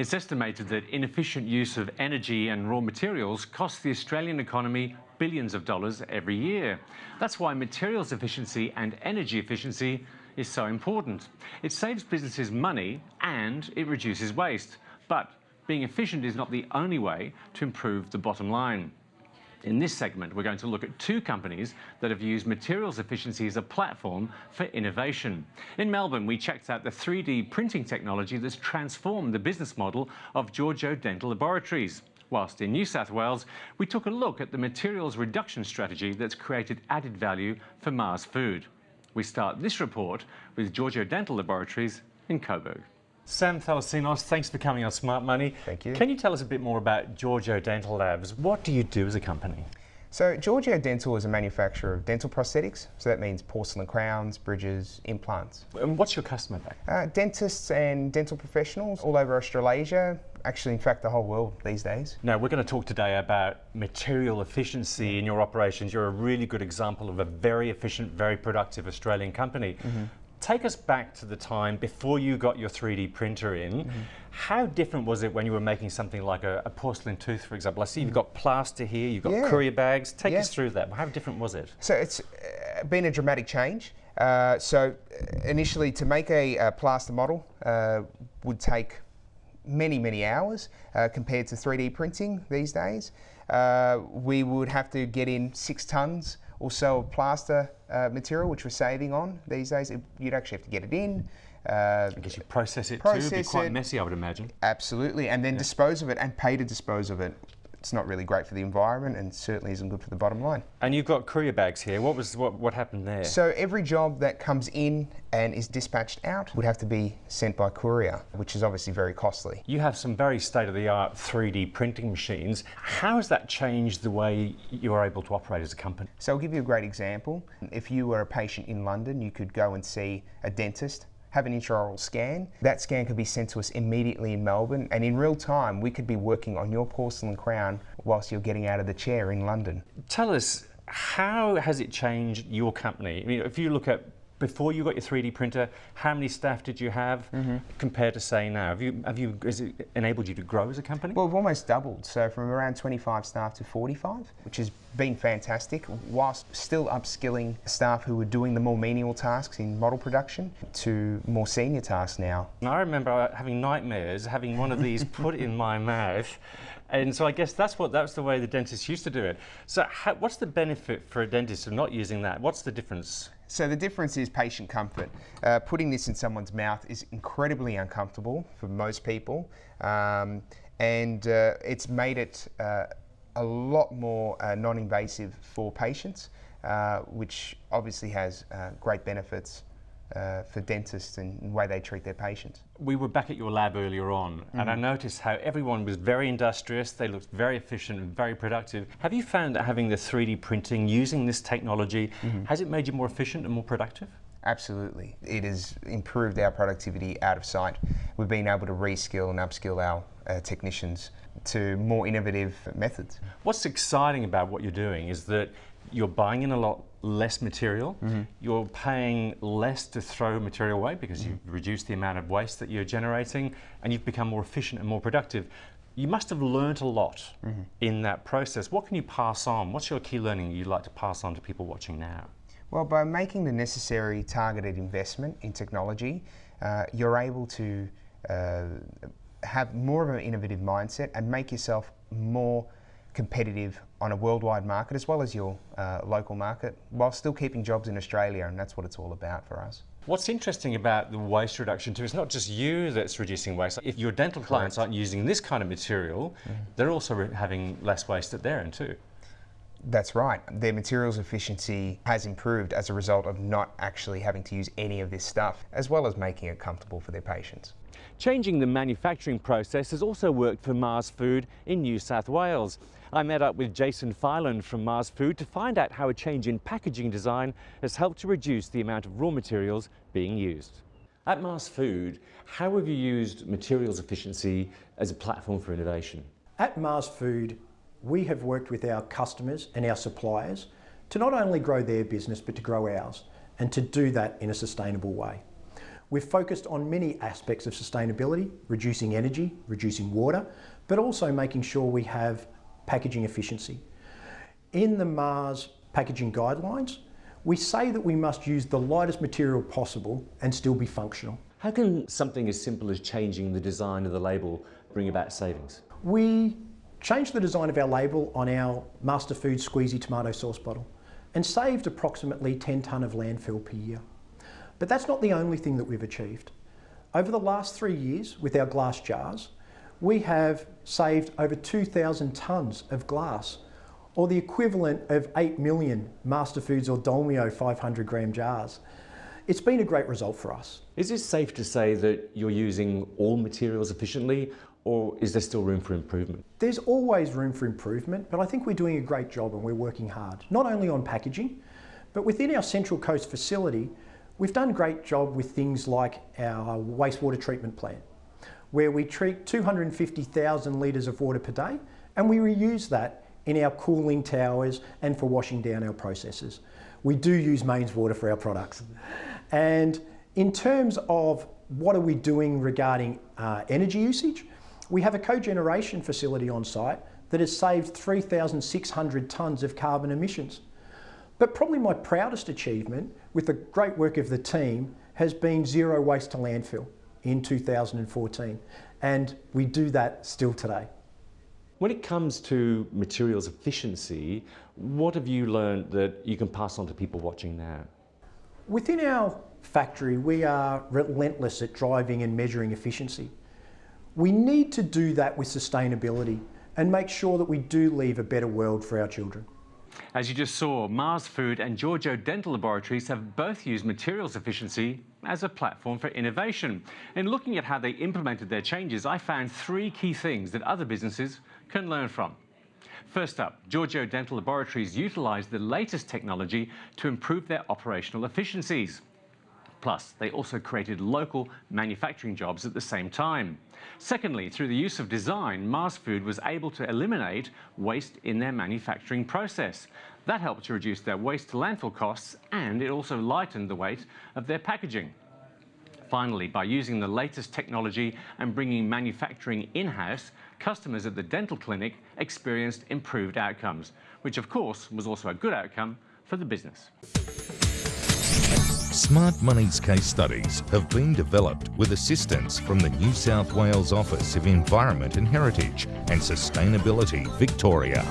It's estimated that inefficient use of energy and raw materials costs the Australian economy billions of dollars every year. That's why materials efficiency and energy efficiency is so important. It saves businesses money and it reduces waste. But being efficient is not the only way to improve the bottom line. In this segment, we're going to look at two companies that have used materials efficiency as a platform for innovation. In Melbourne, we checked out the 3D printing technology that's transformed the business model of Giorgio Dental Laboratories. Whilst in New South Wales, we took a look at the materials reduction strategy that's created added value for Mars Food. We start this report with Giorgio Dental Laboratories in Coburg. Sam Thalasinos, thanks for coming on Smart Money. Thank you. Can you tell us a bit more about Giorgio Dental Labs? What do you do as a company? So Giorgio Dental is a manufacturer of dental prosthetics. So that means porcelain crowns, bridges, implants. And what's your customer base? Uh, dentists and dental professionals all over Australasia, actually in fact the whole world these days. Now we're going to talk today about material efficiency in your operations. You're a really good example of a very efficient, very productive Australian company. Mm -hmm take us back to the time before you got your 3D printer in. Mm -hmm. How different was it when you were making something like a, a porcelain tooth, for example? I see you've got plaster here, you've got yeah. courier bags. Take yeah. us through that. How different was it? So it's uh, been a dramatic change. Uh, so uh, initially, to make a, a plaster model uh, would take many, many hours uh, compared to 3D printing these days. Uh, we would have to get in six tons also plaster uh, material, which we're saving on these days. It, you'd actually have to get it in. Uh, I guess you process it process too. It'd be quite it. messy, I would imagine. Absolutely, and then yeah. dispose of it and pay to dispose of it it's not really great for the environment and certainly isn't good for the bottom line. And you've got courier bags here. What was what, what happened there? So every job that comes in and is dispatched out would have to be sent by courier, which is obviously very costly. You have some very state-of-the-art 3D printing machines. How has that changed the way you're able to operate as a company? So I'll give you a great example. If you were a patient in London, you could go and see a dentist have an intraoral scan. That scan could be sent to us immediately in Melbourne, and in real time, we could be working on your porcelain crown whilst you're getting out of the chair in London. Tell us, how has it changed your company? I mean, if you look at before you got your 3D printer, how many staff did you have mm -hmm. compared to say now? Have you, have you, has it enabled you to grow as a company? Well, we've almost doubled. So from around 25 staff to 45, which has been fantastic, whilst still upskilling staff who were doing the more menial tasks in model production to more senior tasks now. And I remember having nightmares, having one of these put in my mouth. And so I guess that's what that's the way the dentists used to do it. So how, what's the benefit for a dentist of not using that? What's the difference? So the difference is patient comfort. Uh, putting this in someone's mouth is incredibly uncomfortable for most people, um, and uh, it's made it uh, a lot more uh, non-invasive for patients, uh, which obviously has uh, great benefits uh, for dentists and the way they treat their patients. We were back at your lab earlier on mm and I mm-hmm. noticed how everyone was very industrious, they looked very efficient and very productive. Have you found that having the 3D printing, using this technology, mm -hmm. has it made you more efficient and more productive? Absolutely. It has improved our productivity out of sight. We've been able to reskill and upskill our uh, technicians to more innovative methods. What's exciting about what you're doing is that you're buying in a lot less material, mm -hmm. you're paying less to throw material away because mm -hmm. you've reduced the amount of waste that you're generating and you've become more efficient and more productive. You must have learned a lot mm -hmm. in that process. What can you pass on? What's your key learning you'd like to pass on to people watching now? Well, by making the necessary targeted investment in technology, uh, you're able to uh, have more of an innovative mindset and make yourself more competitive on a worldwide market as well as your uh, local market while still keeping jobs in Australia and that's what it's all about for us. What's interesting about the waste reduction too, it's not just you that's reducing waste. If your dental clients aren't using this kind of material, mm. they're also having less waste at their end too. That's right. Their materials efficiency has improved as a result of not actually having to use any of this stuff, as well as making it comfortable for their patients. Changing the manufacturing process has also worked for Mars Food in New South Wales. I met up with Jason Filan from Mars Food to find out how a change in packaging design has helped to reduce the amount of raw materials being used. At Mars Food, how have you used materials efficiency as a platform for innovation? At Mars Food, we have worked with our customers and our suppliers to not only grow their business but to grow ours and to do that in a sustainable way. We've focused on many aspects of sustainability, reducing energy, reducing water, but also making sure we have packaging efficiency. In the Mars packaging guidelines, we say that we must use the lightest material possible and still be functional. How can something as simple as changing the design of the label bring about savings? We changed the design of our label on our Master Food Squeezy tomato sauce bottle and saved approximately 10 tonne of landfill per year. But that's not the only thing that we've achieved. Over the last three years with our glass jars, we have saved over 2,000 tonnes of glass or the equivalent of 8 million MasterFoods or Dolmio 500 gram jars. It's been a great result for us. Is it safe to say that you're using all materials efficiently or is there still room for improvement? There's always room for improvement, but I think we're doing a great job and we're working hard, not only on packaging, but within our Central Coast facility, we've done a great job with things like our wastewater treatment plant, where we treat 250,000 litres of water per day and we reuse that in our cooling towers and for washing down our processes. We do use mains water for our products. And in terms of what are we doing regarding uh, energy usage, we have a cogeneration facility on site that has saved 3,600 tonnes of carbon emissions. But probably my proudest achievement with the great work of the team has been zero waste to landfill in 2014. And we do that still today. When it comes to materials efficiency, what have you learned that you can pass on to people watching now? Within our factory, we are relentless at driving and measuring efficiency. We need to do that with sustainability and make sure that we do leave a better world for our children. As you just saw, Mars Food and Giorgio Dental Laboratories have both used materials efficiency as a platform for innovation. In looking at how they implemented their changes, I found three key things that other businesses can learn from. First up, Giorgio Dental Laboratories utilised the latest technology to improve their operational efficiencies. Plus, they also created local manufacturing jobs at the same time. Secondly, through the use of design, Mars Food was able to eliminate waste in their manufacturing process. That helped to reduce their waste to landfill costs and it also lightened the weight of their packaging. Finally, by using the latest technology and bringing manufacturing in-house, customers at the dental clinic experienced improved outcomes, which of course was also a good outcome for the business. Smart Money's case studies have been developed with assistance from the New South Wales Office of Environment and Heritage and Sustainability Victoria.